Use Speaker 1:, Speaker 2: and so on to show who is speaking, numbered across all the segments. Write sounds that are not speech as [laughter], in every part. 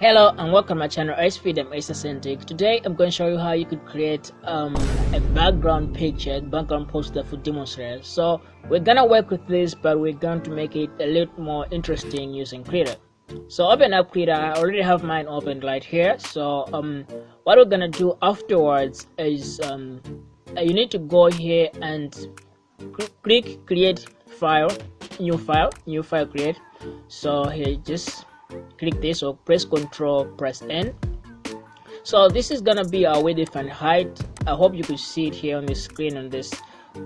Speaker 1: Hello and welcome to my channel iSpeed and Acer Today I'm going to show you how you could create um, a background picture, background poster for Demon Slayer. So we're gonna work with this but we're going to make it a little more interesting using Krita. So open up Krita, I already have mine opened right here. So um, what we're gonna do afterwards is um, you need to go here and click create file, new file, new file create. So here just click this or press ctrl press n. So this is gonna be our width and height. I hope you could see it here on the screen on this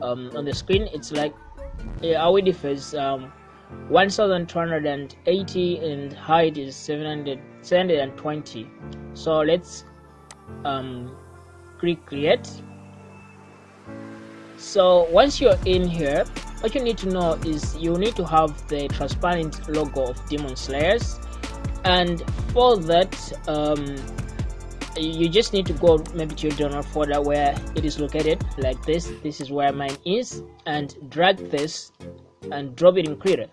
Speaker 1: um, on the screen. It's like yeah, our width is um, 1280 and height is 700 720 so let's um, click create. So once you're in here what you need to know is you need to have the transparent logo of demon slayers and for that um, you just need to go maybe to your download folder where it is located like this. This is where mine is. And drag this and drop it in Krita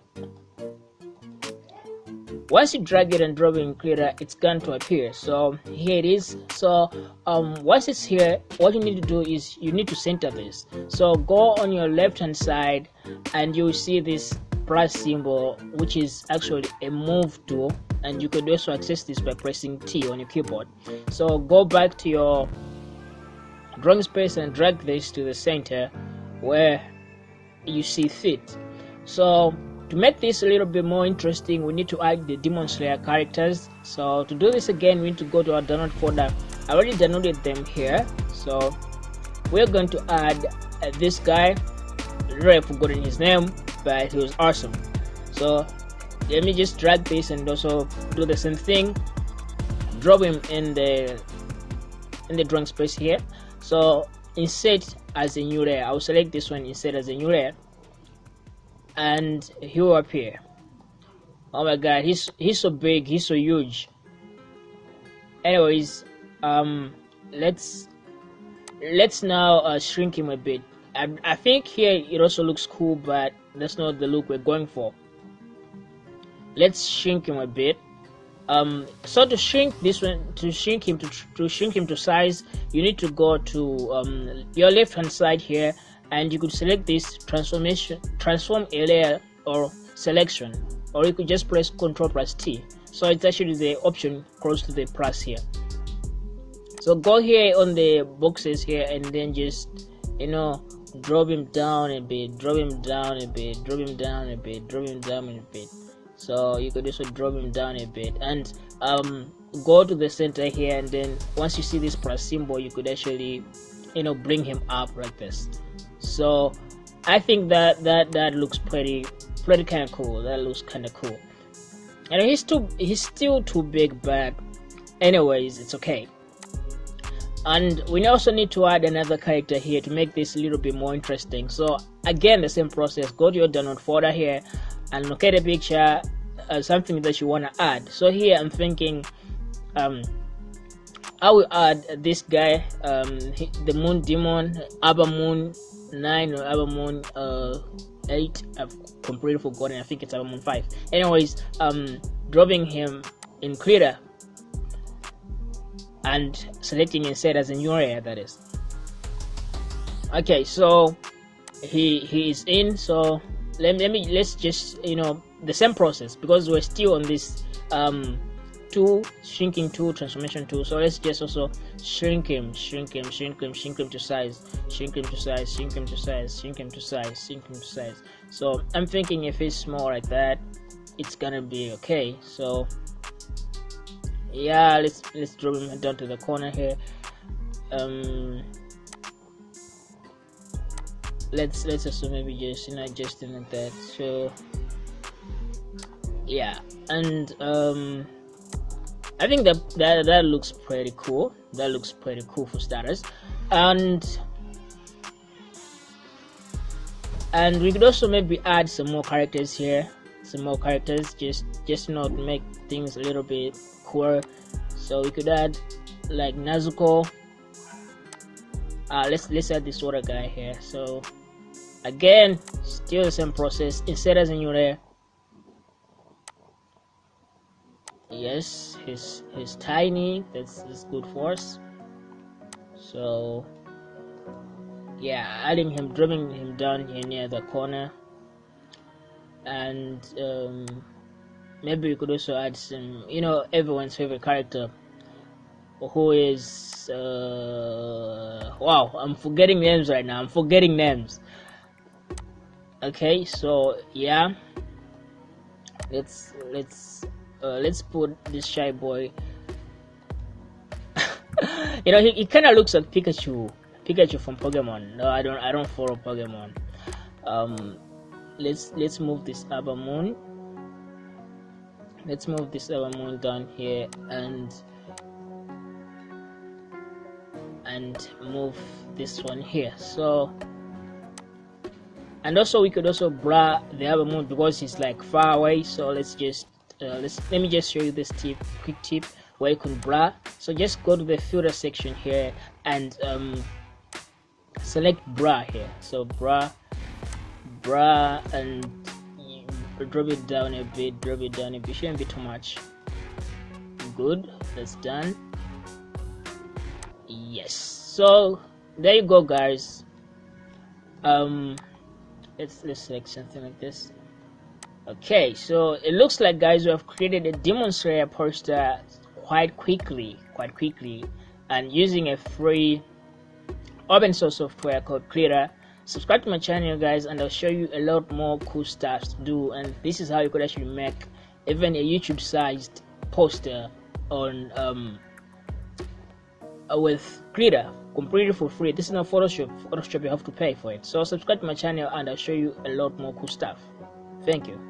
Speaker 1: once you drag it and drop it in Krita it's going to appear. So here it is. So um, once it's here what you need to do is you need to center this. So go on your left hand side and you will see this plus symbol which is actually a move tool and you could also access this by pressing T on your keyboard. So go back to your drawing space and drag this to the center where you see fit. So to make this a little bit more interesting we need to add the demon slayer characters. So to do this again we need to go to our download folder. I already downloaded them here. So we're going to add uh, this guy. Already forgotten his name but he was awesome. So let me just drag this and also do the same thing. Drop him in the in the drawing space here. So insert as a new layer. I'll select this one insert as a new layer. And he will appear. Oh my god he's he's so big he's so huge. Anyways um let's let's now uh, shrink him a bit I, I think here it also looks cool but that's not the look we're going for. Let's shrink him a bit. Um, so to shrink this one to shrink him to, to shrink him to size you need to go to um, your left hand side here and you could select this transformation transform area or selection or you could just press ctrl plus t. So it's actually the option close to the plus here. So go here on the boxes here and then just you know drop him down a bit drop him down a bit drop him down a bit drop him down a bit. So you could also drop him down a bit. And um, go to the center here and then once you see this plus symbol you could actually you know bring him up like this. So I think that that that looks pretty pretty kind of cool. That looks kind of cool. And he's too he's still too big but anyways it's okay and we also need to add another character here to make this a little bit more interesting. So again the same process. Go to your download folder here and locate a picture uh, something that you want to add. So here i'm thinking um i will add this guy um the moon demon Upper Moon 9 or Upper Moon uh 8 i've completely forgotten. I think it's Upper Moon 5 anyways um dropping him in Krita and selecting instead as a new area that is. Okay so he he is in so let, let me let's just you know the same process because we're still on this um tool shrinking tool transformation tool so let's just also shrink him shrink him shrink him shrink him to size shrink him to size shrink him to size shrink him to size shrink him to size. So i'm thinking if it's small like that it's gonna be okay. So yeah let's let's drop him down to the corner here. Um let's let's also maybe just you know just like that so yeah and um i think that that that looks pretty cool. That looks pretty cool for starters. And and we could also maybe add some more characters here some more characters just just not make things a little bit cooler. So we could add like Nezuko. Uh, let's let's add this water guy here. So again still the same process. Insert as a new layer yes he's he's tiny. That's, that's good for us. So yeah adding him dropping him down here near the corner and um, maybe we could also add some you know everyone's favorite character who is uh, wow i'm forgetting names right now. I'm forgetting names. Okay so yeah. Let's let's uh, let's put this shy boy. [laughs] You know he, he kind of looks like pikachu. Pikachu from pokemon. No i don't i don't follow pokemon. Um let's let's move this Upper Moon. Let's move this Upper Moon down here and and move this one here. So and also we could also bra the Upper Moon because it's like far away. So let's just uh, let's let me just show you this tip quick tip where you can bra so just go to the filter section here and um, select bra here. So blur blur and drop it down a bit drop it down a bit. Shouldn't be too much. Good. That's done. Yes. So there you go guys. Um let's let's select something like this. Okay so it looks like guys we have created a demon slayer poster quite quickly quite quickly and using a free open source software called Krita subscribe to my channel guys and i'll show you a lot more cool stuff to do. And this is how you could actually make even a youtube sized poster on um uh, with Krita completely for free. This is not photoshop. Photoshop you have to pay for it. So subscribe to my channel and i'll show you a lot more cool stuff. Thank you